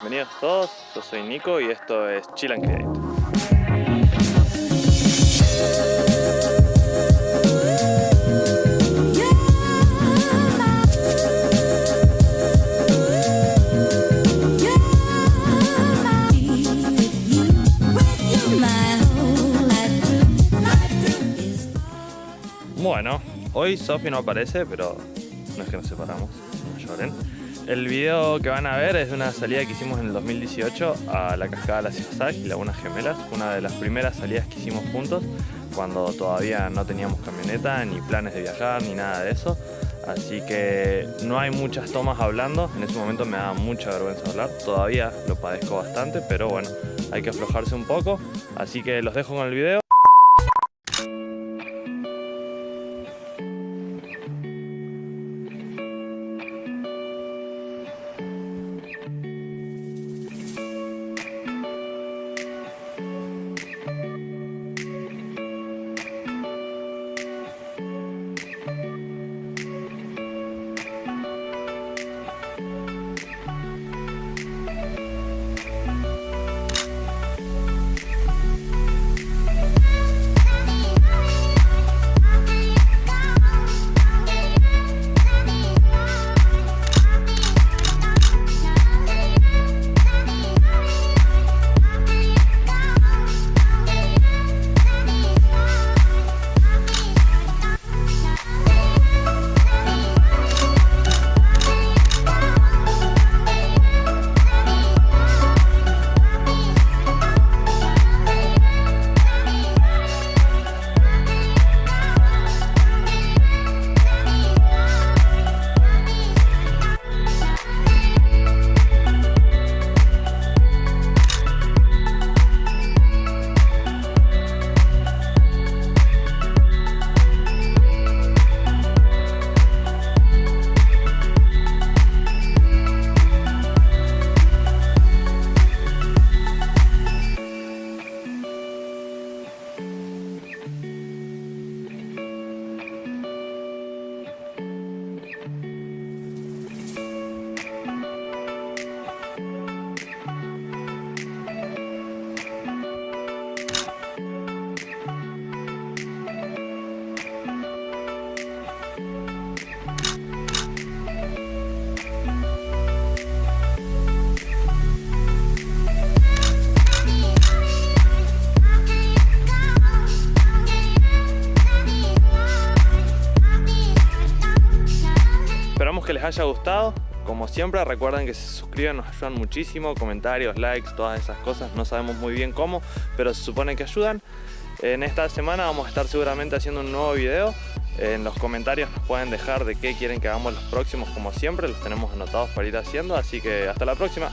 Bienvenidos todos, yo soy Nico y esto es Chill and Create. Bueno, hoy Sofi no aparece, pero no es que nos separamos, no lloren. El video que van a ver es de una salida que hicimos en el 2018 a la cascada las Iwasak y Lagunas Gemelas, una de las primeras salidas que hicimos juntos cuando todavía no teníamos camioneta, ni planes de viajar, ni nada de eso. Así que no hay muchas tomas hablando, en ese momento me da mucha vergüenza hablar, todavía lo padezco bastante, pero bueno, hay que aflojarse un poco. Así que los dejo con el video. Que les haya gustado. Como siempre, recuerden que se suscriban, nos ayudan muchísimo. Comentarios, likes, todas esas cosas. No sabemos muy bien cómo, pero se supone que ayudan. En esta semana vamos a estar seguramente haciendo un nuevo video. En los comentarios nos pueden dejar de qué quieren que hagamos los próximos, como siempre. Los tenemos anotados para ir haciendo. Así que hasta la próxima.